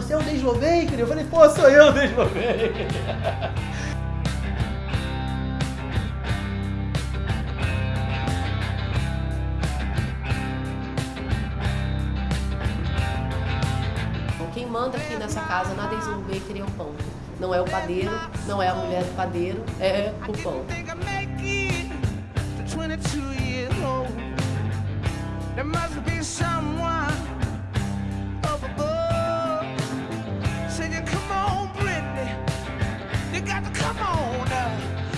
Slow Bakery? Eu falei, pô, sou eu da Slow Bakery. Então, quem manda aqui nessa casa na Slow Bakery é o pão. Não é o padeiro, não é a mulher do padeiro, é o pão. think I make it to 22 years old. There must be someone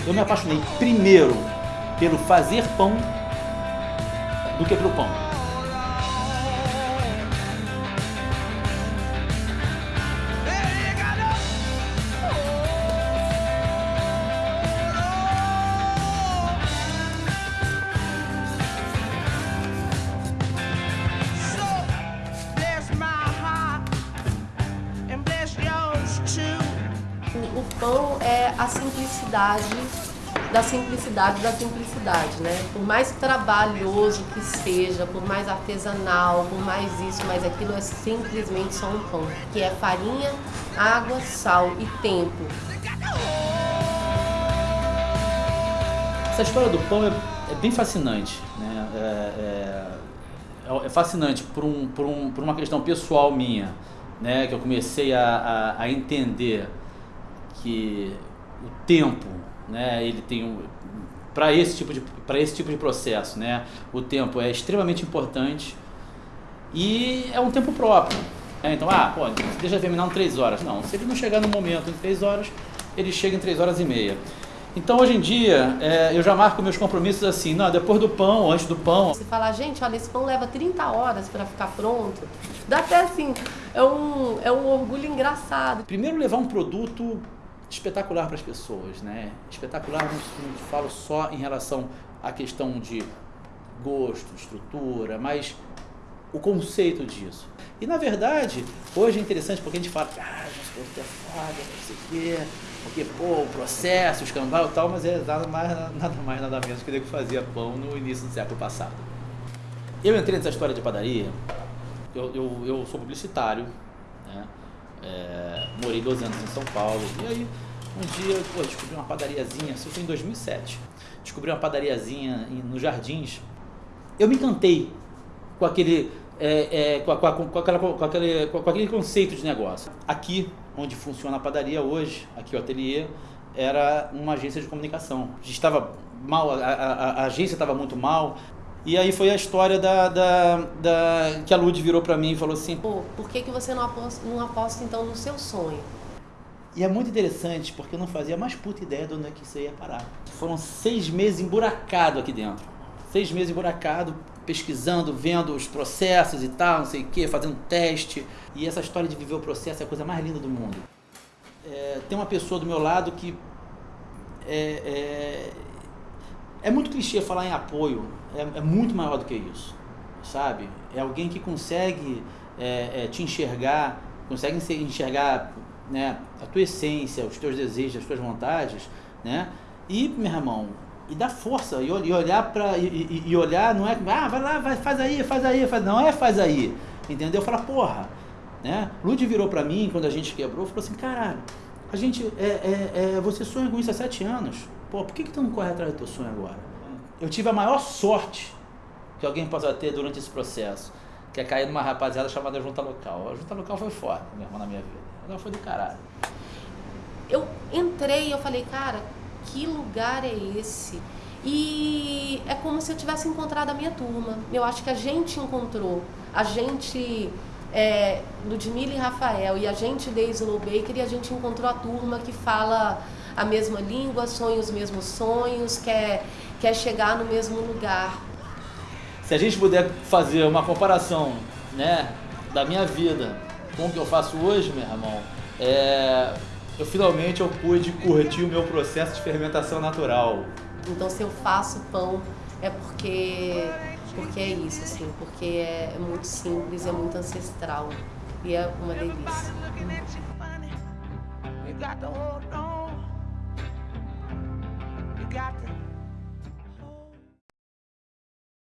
Eu me apaixonei primeiro pelo fazer pão do que pelo pão. É a simplicidade da simplicidade da simplicidade, né? Por mais trabalhoso que seja, por mais artesanal, por mais isso, mais aquilo, é simplesmente só um pão. Que é farinha, água, sal e tempo. Essa história do pão é, é bem fascinante. Né? É, é- é fascinante por, um, por, um, por uma questão pessoal minha, né? que eu comecei a, a, a entender que o tempo, né? ele tem um, para esse tipo de para esse tipo de processo, né? O tempo é extremamente importante e é um tempo próprio. né? Então, ah, pô, deixa terminar em três horas. Não, se ele não chegar no momento em três horas, ele chega em três horas e meia. Então, hoje em dia, é, eu já marco meus compromissos assim, não, depois do pão, antes do pão. Você falar, gente, olha, esse pão leva 30 horas para ficar pronto. Dá até assim, é um, é um orgulho engraçado. Primeiro, levar um produto espetacular para as pessoas, né? Espetacular, não, não falo só em relação à questão de gosto, estrutura, mas o conceito disso. E na verdade, hoje é interessante porque a gente fala, ah, nosso produto é foda, não sei o quê, porque, pô, o processo, o escambau e tal, mas é nada mais, nada mais, nada menos que ele que fazia pão no início do século passado. Eu entrei nessa história de padaria, eu, eu, eu sou publicitário, né? É, morei 12 anos em São Paulo, e aí um dia pô, descobri uma padariazinha, isso foi em 2007, descobri uma padariazinha nos Jardins, eu me encantei com aquele, é, é, com, com com aquela- com aquele, com aquele conceito de negócio. Aqui, onde funciona a padaria hoje, aqui o ateliê, era uma agência de comunicação. Estava mal, a, a- a agência estava muito mal, e aí foi a história da, da, da- que a Lud virou para mim e falou assim, Pô, por que, que você não aposta, não aposta então no seu sonho? E é muito interessante porque eu não fazia mais puta ideia de onde é que isso ia parar. Foram seis meses emburacado aqui dentro. Seis meses emburacado, pesquisando, vendo os processos e tal, não sei o que, fazendo teste. E essa história de viver o processo é a coisa mais linda do mundo. É, tem uma pessoa do meu lado que é, é, é muito clichê falar em apoio, é, é muito maior do que isso, sabe? É alguém que consegue é, é, te enxergar, consegue se- enxergar né, a tua essência, os teus desejos, as tuas vontades, né? E, meu irmão, e dar força, e, e olhar para e- e olhar, não é, ah, vai lá, vai, faz aí, faz aí, faz, não é faz aí, entendeu? Fala, porra, né? Lud virou para mim quando a gente quebrou, falou assim, caralho, a gente, é, é, é, você sonha com isso há sete anos, pô, por que que tu não corre atrás do teu sonho agora? Eu tive a maior sorte que alguém possa ter durante esse processo, que é cair numa rapaziada chamada Junta Local. A Junta Local foi foda, meu irmão, na minha vida. Ela foi do caralho. Eu entrei e eu falei, cara, que lugar é esse? E é como se eu tivesse encontrado a minha turma. Eu acho que a gente encontrou. A gente, é, Ludmilla e Rafael, e a gente de Slow Baker, e a gente encontrou a turma que fala a mesma língua, sonha os mesmos sonhos, quer, quer chegar no mesmo lugar. Se a gente puder fazer uma comparação, né, da minha vida com o que eu faço hoje, meu irmão, é, eu finalmente eu pude curtir o meu processo de fermentação natural. Então, se eu faço pão, é porque, porque é isso, assim, porque é, é muito simples, é muito ancestral e é uma delícia. Looking got to